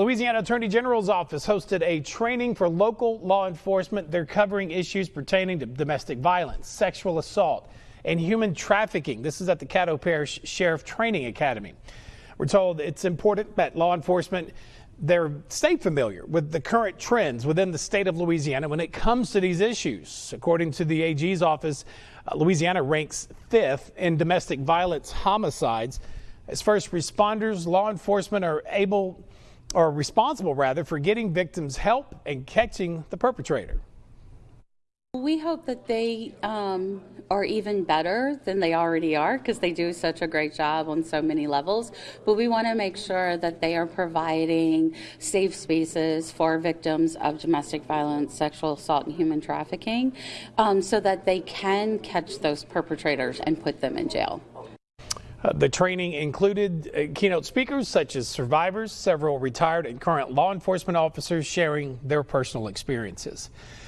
Louisiana Attorney General's office hosted a training for local law enforcement. They're covering issues pertaining to domestic violence, sexual assault, and human trafficking. This is at the Caddo Parish Sheriff Training Academy. We're told it's important that law enforcement they're stay familiar with the current trends within the state of Louisiana when it comes to these issues. According to the AG's office, uh, Louisiana ranks fifth in domestic violence homicides. As first responders, law enforcement are able or responsible rather for getting victims help and catching the perpetrator. We hope that they um, are even better than they already are because they do such a great job on so many levels. But we want to make sure that they are providing safe spaces for victims of domestic violence, sexual assault, and human trafficking um, so that they can catch those perpetrators and put them in jail. Uh, the training included uh, keynote speakers such as survivors, several retired and current law enforcement officers sharing their personal experiences.